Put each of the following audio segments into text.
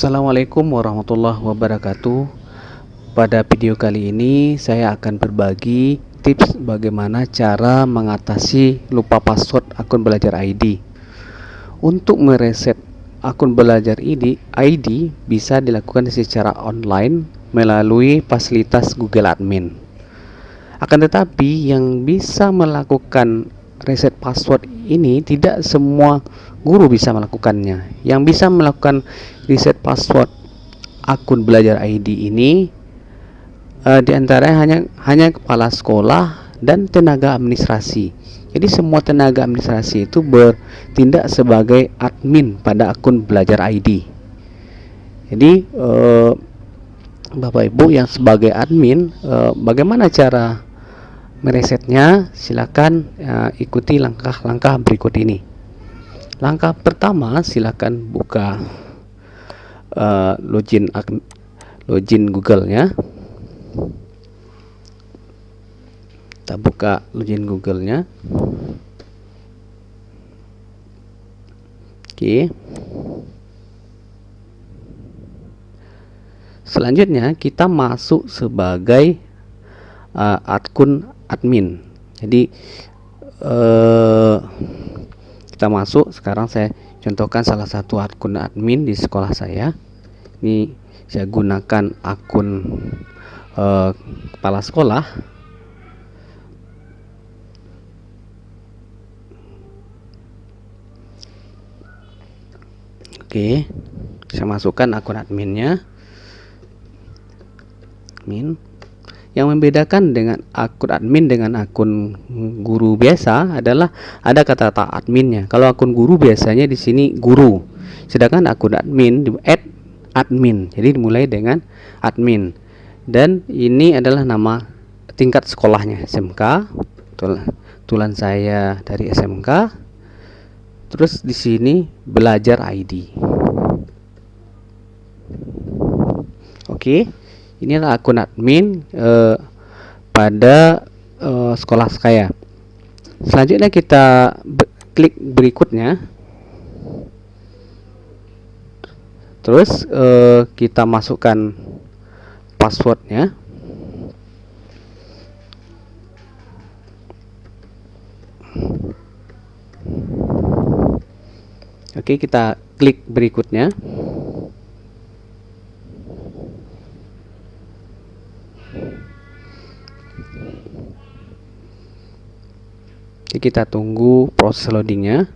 Assalamualaikum warahmatullahi wabarakatuh. Pada video kali ini saya akan berbagi tips bagaimana cara mengatasi lupa password akun belajar ID Untuk mereset akun belajar ID, ID bisa dilakukan secara online melalui fasilitas Google Admin. Akan tetapi yang bisa melakukan reset password ini tidak semua guru bisa melakukannya. Yang bisa melakukan reset password akun belajar ID ini uh, di antaranya hanya hanya kepala sekolah dan tenaga administrasi. Jadi semua tenaga administrasi itu bertindak sebagai admin pada akun belajar ID. Jadi uh, Bapak Ibu yang sebagai admin, uh, bagaimana cara meresetnya silakan uh, ikuti langkah-langkah berikut ini langkah pertama silakan buka uh, login login Google nya kita buka login Google nya oke. Okay. selanjutnya kita masuk sebagai uh, akun admin. Jadi eh, kita masuk. Sekarang saya contohkan salah satu akun admin di sekolah saya ini saya gunakan akun eh, kepala sekolah Oke, saya masukkan akun adminnya. Admin. Yang membedakan dengan akun admin dengan akun guru biasa adalah ada kata-kata adminnya. Kalau akun guru biasanya di sini guru, sedangkan akun admin di add admin. Jadi dimulai dengan admin. Dan ini adalah nama tingkat sekolahnya SMK. Tulan saya dari SMK. Terus di sini belajar ID. Oke. Okay inilah akun admin eh, pada eh, sekolah saya. Selanjutnya kita be klik berikutnya. Terus eh, kita masukkan passwordnya. Oke kita klik berikutnya Jadi kita tunggu proses loadingnya.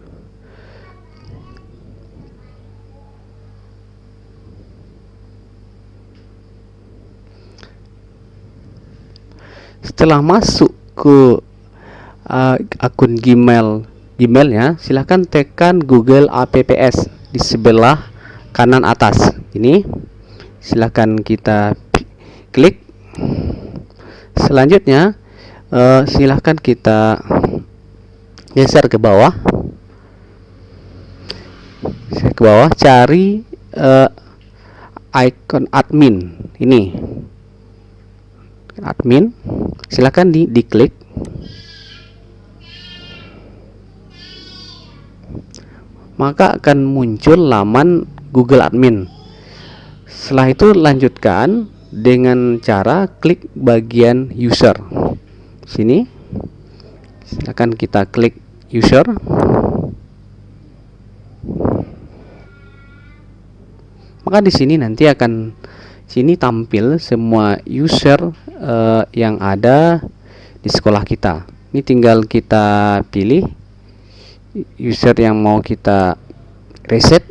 Setelah masuk ke uh, akun Gmail Gmailnya silahkan tekan Google Apps di sebelah kanan atas ini. Silahkan kita klik selanjutnya uh, silahkan kita geser ke bawah. Ke bawah cari uh, icon admin ini. Admin silahkan di diklik. Maka akan muncul laman Google Admin. Setelah itu lanjutkan dengan cara klik bagian user. Sini. Silakan kita klik user. Maka di sini nanti akan sini tampil semua user uh, yang ada di sekolah kita. Ini tinggal kita pilih user yang mau kita reset.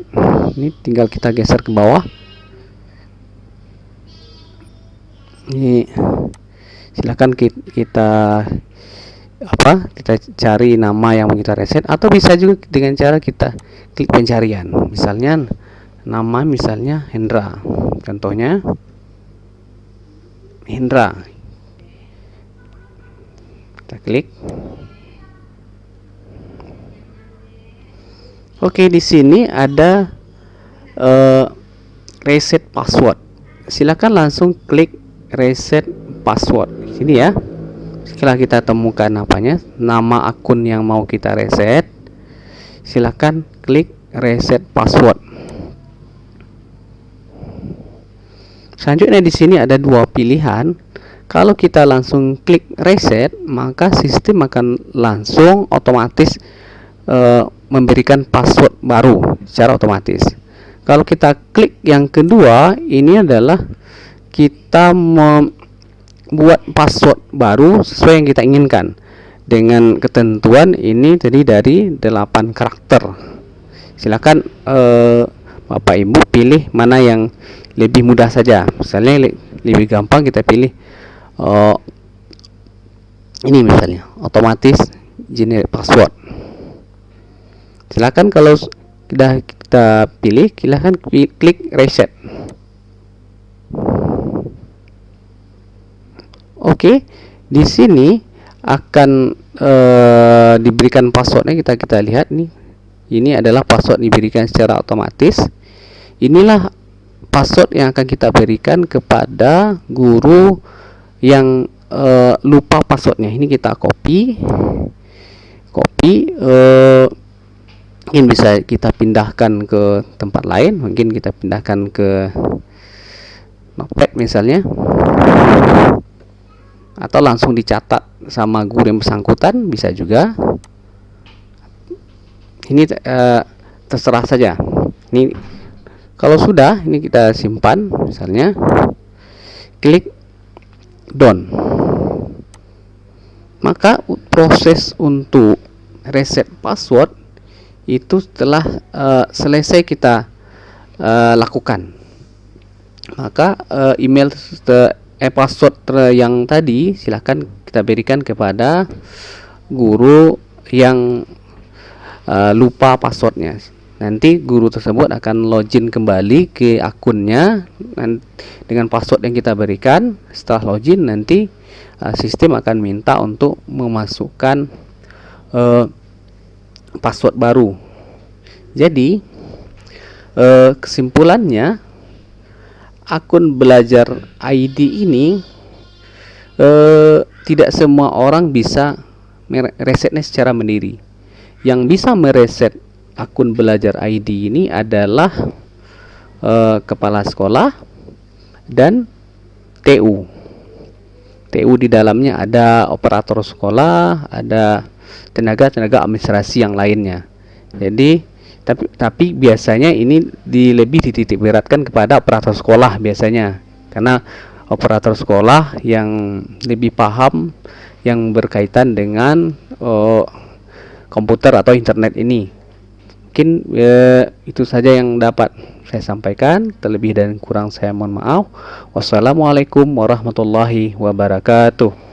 Ini tinggal kita geser ke bawah ini silahkan kita apa kita cari nama yang mau kita reset atau bisa juga dengan cara kita klik pencarian. Misalnya nama misalnya Hendra. Contohnya Hendra. Kita klik. Oke di sini ada uh, reset password. Silakan langsung klik reset password. Sini ya. Setelah kita temukan apanya nama akun yang mau kita reset silahkan klik reset password. Selanjutnya di sini ada dua pilihan. Kalau kita langsung klik reset maka sistem akan langsung otomatis e, memberikan password baru secara otomatis. Kalau kita klik yang kedua ini adalah kita membuat password baru sesuai yang kita inginkan. Dengan ketentuan ini tadi dari 8 karakter. Silakan eh, Bapak Ibu pilih mana yang lebih mudah saja. Misalnya lebih gampang kita pilih oh, ini misalnya otomatis generate password. Silakan kalau sudah kita pilih silahkan klik reset Oke, di sini akan e, diberikan passwordnya kita kita lihat nih. Ini adalah password diberikan secara otomatis. Inilah password yang akan kita berikan kepada guru yang e, lupa passwordnya. Ini kita copy, copy. E, mungkin bisa kita pindahkan ke tempat lain. Mungkin kita pindahkan ke notepad misalnya atau langsung dicatat sama guru yang bersangkutan bisa juga. Ini uh, terserah saja. Ini kalau sudah ini kita simpan misalnya. Klik done maka proses untuk reset password itu setelah uh, selesai kita uh, lakukan. Maka uh, email eh password yang tadi silahkan kita berikan kepada guru yang uh, lupa passwordnya. Nanti guru tersebut akan login kembali ke akunnya dengan password yang kita berikan. Setelah login nanti uh, sistem akan minta untuk memasukkan uh, password baru. Jadi uh, kesimpulannya akun belajar ID ini eh, tidak semua orang bisa meresetnya secara mandiri. Yang bisa mereset akun belajar ID ini adalah eh, kepala sekolah dan TU. TU di dalamnya ada operator sekolah, ada tenaga-tenaga administrasi yang lainnya. Jadi tapi tapi biasanya ini di lebih dititik beratkan kepada operator sekolah biasanya. Karena operator sekolah yang lebih paham yang berkaitan dengan oh, komputer atau internet ini. Mungkin ya, itu saja yang dapat saya sampaikan. Terlebih dan kurang saya mohon maaf. Wassalamualaikum warahmatullahi wabarakatuh